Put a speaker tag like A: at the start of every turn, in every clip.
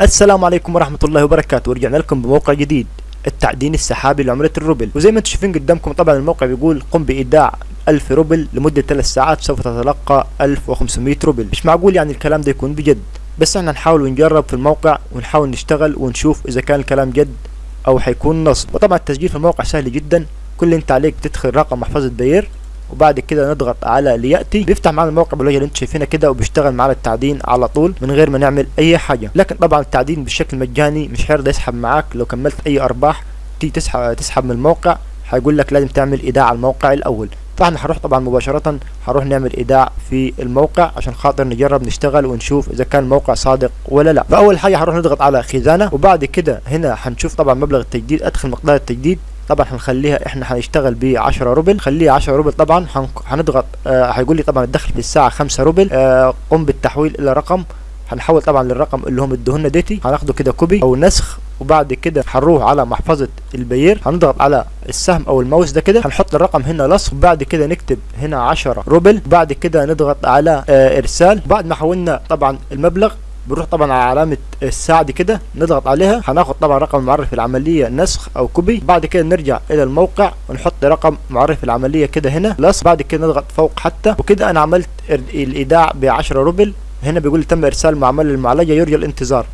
A: السلام عليكم ورحمة الله وبركاته. ورجعنا لكم بموقع جديد التعدين السحابي لعملة الروبل. وزي ما أنتم شايفين قدامكم طبعا الموقع بيقول قم بإيداع 1000 روبل لمدة 3 ساعات سوف تتلقى 1500 روبل. مش معقول يعني الكلام ده يكون بجد. بس إحنا نحاول ونجرب في الموقع ونحاول نشتغل ونشوف إذا كان الكلام جد أو حيكون نصب. وطبعا التسجيل في الموقع سهل جدا. كل اللي انت عليك تدخل رقم محفظة بير وبعد كده نضغط على لياتي بيفتح معنا الموقع بالوجه اللي أنتم شايفينه كده وبيشتغل معنا التعدين على طول من غير ما نعمل أي حاجة. لكن طبعا التعدين بشكل مجاني مش هيرضى يسحب معاك. لو كملت أي أرباح تيجي تسحب تسحب من الموقع هيقول لك لازم تعمل إيداع على الموقع الأول. فإحنا هنروح طبعا مباشرة هنروح نعمل إيداع في الموقع عشان خاطر نجرب نشتغل ونشوف إذا كان الموقع صادق ولا لا. فأول حاجة هنروح نضغط على خزانة وبعد كده هنا هنشوف طبعا مبلغ التجديد. أدخل مقدار التجديد. طبعا هنخليها إحنا هنشتغل ب 10 روبل. خليها 10 روبل طبعا. هنضغط آه هيقول لي طبعا الدخل في الساعة 5 روبل. آه قم بالتحويل إلى رقم. هنحول طبعا للرقم اللي هم ادوهولنا ديتي. هناخده كده copy أو نسخ. وبعد كده هنروح على محفظة البير هنضغط على السهم أو الماوس ده كده. هنحط الرقم هنا لصق وبعد كده نكتب هنا 10 روبل. بعد كده نضغط على آه إرسال. بعد ما حولنا طبعا المبلغ بنروح طبعا على علامة الساعة دي كده نضغط عليها. هناخد طبعا رقم المعرف العملية نسخ أو copy. بعد كده نرجع إلى الموقع ونحط رقم معرف العملية كده هنا. بلس بعد كده نضغط فوق حتى. وكده أنا عملت الإيداع ب 10 روبل. هنا بيقول تم إرسال معاملة المعالجة يرجى الانتظار.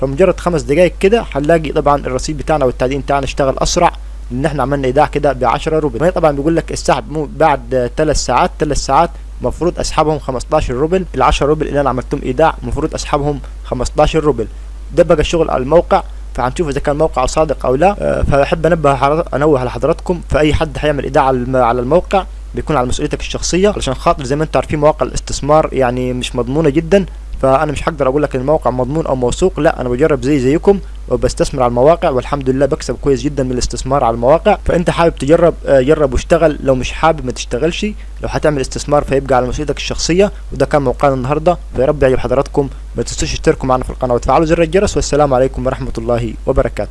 A: فمجرد خمس دقايق كده هنلاقي طبعا الرصيد بتاعنا والتعدين بتاعنا اشتغل أسرع. لأن إحنا عملنا إيداع كده ب 10 روبل طبعا بيقول لك السحب بعد 3 ساعات 3 ساعات المفروض أسحبهم 15 روبل ال 10 روبل اللي أنا عملتهم ايداع المفروض أسحبهم 15 روبل. ده بقى الشغل على الموقع فهنشوف إذا كان الموقع صادق أو لا. أه فأحب أنبه أنوه لحضراتكم فأي حد هيعمل إيداع على الموقع بيكون على مسؤوليتك الشخصية علشان خاطر زي ما أنتم عارفين مواقع الاستثمار يعني مش مضمونة جدا. فأنا مش هقدر أقول لك ان الموقع مضمون أو موثوق لا أنا بجرب زي زيكم وبستثمر على المواقع والحمد لله بكسب كويس جدا من الاستثمار على المواقع. فأنت حابب تجرب جرب واشتغل لو مش حابب ما تشتغلش لو هتعمل استثمار فيبقى على مسؤوليتك الشخصية وده كان موقعنا النهارده. فيا رب يعجب حضراتكم ما تنسوش تشتركوا معنا في القناة وتفعلوا زر الجرس والسلام عليكم ورحمة الله وبركاته.